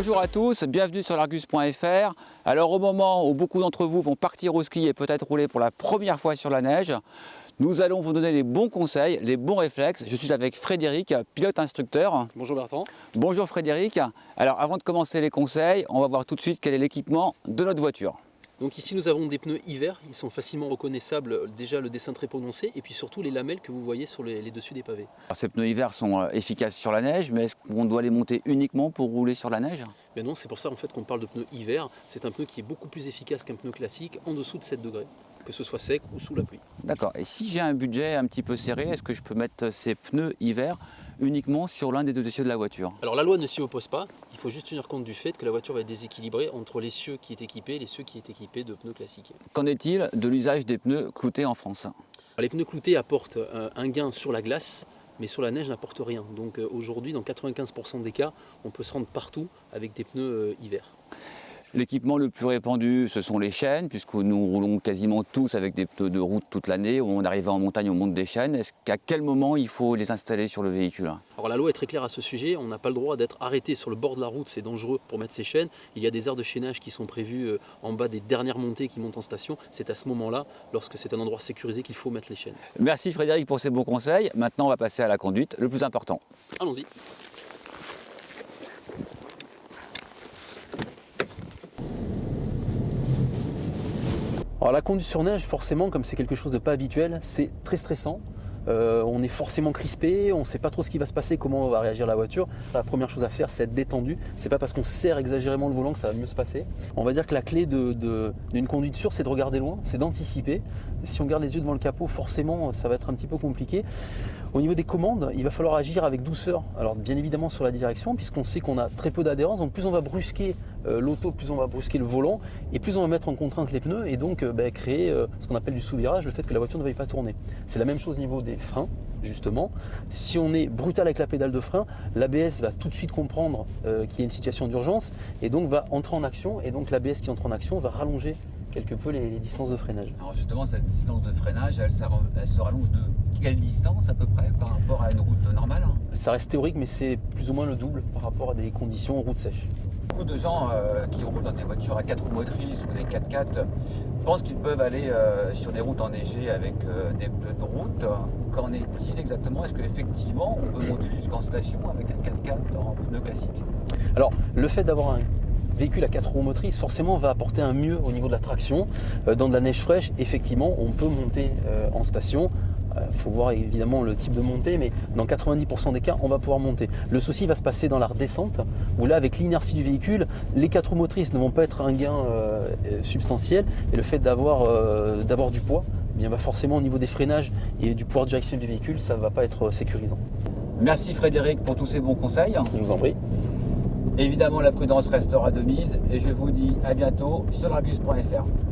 Bonjour à tous, bienvenue sur l'Argus.fr. Alors au moment où beaucoup d'entre vous vont partir au ski et peut-être rouler pour la première fois sur la neige, nous allons vous donner les bons conseils, les bons réflexes. Je suis avec Frédéric, pilote instructeur. Bonjour Bertrand. Bonjour Frédéric. Alors avant de commencer les conseils, on va voir tout de suite quel est l'équipement de notre voiture. Donc ici nous avons des pneus hiver, ils sont facilement reconnaissables, déjà le dessin très prononcé et puis surtout les lamelles que vous voyez sur les, dessus des pavés. ces pneus hiver sont euh, efficaces sur la neige, mais est-ce qu'on doit les monter uniquement pour rouler sur la neige? Ben non, c'est pour ça en fait qu'on parle de pneus hiver, c'est un pneu qui est beaucoup plus efficace qu'un pneu classique en dessous de 7 degrés que ce soit sec ou sous la pluie. D'accord. Et si j'ai un budget un petit peu serré, est-ce que je peux mettre ces pneus hiver uniquement sur l'un des deux essieux de la voiture Alors la loi ne s'y oppose pas, il faut juste tenir compte du fait que la voiture va être déséquilibrée entre l'essieu qui est équipé et l'essieu qui est équipé de pneus classiques. Qu'en est-il de l'usage des pneus cloutés en France? Les pneus cloutés apportent euh, un gain sur la glace, mais sur la neige n'apportent rien. Donc euh, aujourd'hui, dans 95% des cas, on peut se rendre partout avec des pneus euh, hiver. L'équipement le plus répandu, ce sont les chaînes, puisque nous roulons quasiment tous avec des pneus de route toute l'année. On arrive en montagne, on monte des chaînes. Est-ce qu'à quel moment il faut les installer sur le véhicule? Alors la loi est très claire à ce sujet. On n'a pas le droit d'être arrêté sur le bord de la route, c'est dangereux pour mettre ces chaînes. Il y a des aires de chaînage qui sont prévues euh, en bas des dernières montées qui montent en station. C'est à ce moment-là, lorsque c'est un endroit sécurisé, qu'il faut mettre les chaînes. Merci Frédéric pour ces bons conseils. Maintenant, on va passer à la conduite, le plus important. Allons-y. Alors la conduite sur neige, forcément, comme c'est quelque chose de pas habituel, c'est très stressant. Euh, on est forcément crispé, on ne sait pas trop ce qui va se passer, comment va réagir la voiture. La première chose à faire, c'est être détendu. C'est pas parce qu'on serre exagérément le volant que ça va mieux se passer. On va dire que la clé d'une conduite sûre, c'est de regarder loin, c'est d'anticiper. Si on garde les yeux devant le capot, forcément, ça va être un petit peu compliqué. Au niveau des commandes, il va falloir agir avec douceur. Alors bien évidemment sur la direction, puisqu'on sait qu'on a très peu d'adhérence, donc plus on va brusquer euh, l'auto, plus on va brusquer le volant, et plus on va mettre en contrainte les pneus, et donc euh, bah, créer euh, ce qu'on appelle du sous-virage, le fait que la voiture ne veuille pas tourner. C'est la même chose au niveau des freins, justement. Si on est brutal avec la pédale de frein, l'ABS va tout de suite comprendre qu'il y a une situation d'urgence, et donc va entrer en action, et donc l'ABS qui entre en action va rallonger quelque peu les, distances de freinage. Alors justement, cette distance de freinage, elle, se rallonge de quelle distance à peu près par rapport à une route normale Ça reste théorique, mais c'est plus ou moins le double par rapport à des conditions en route sèche. Beaucoup de gens euh, qui roulent dans des voitures à 4 roues motrices ou des 4x4 pensent qu'ils peuvent aller euh, sur des routes enneigées avec euh, des pneus de route. Qu'en est-il exactement? Est-ce qu'effectivement on peut monter jusqu'en station avec un 4x4 en pneus classiques Alors, le fait d'avoir un véhicule à 4 roues motrices forcément va apporter un mieux au niveau de la traction. Euh, dans de la neige fraîche, effectivement, on peut monter euh, en station. Il euh, faut voir évidemment le type de montée, mais dans 90% des cas, on va pouvoir monter. Le souci va se passer dans la redescente, où là, avec l'inertie du véhicule, les 4 roues motrices ne vont pas être un gain substantiel, et le fait d'avoir du poids, eh bien, va forcément au niveau des freinages et du pouvoir de direction du véhicule, ça ne va pas être sécurisant. Merci Frédéric pour tous ces bons conseils. Je vous en prie. Évidemment, la prudence restera de mise et je vous dis à bientôt sur l'argus.fr.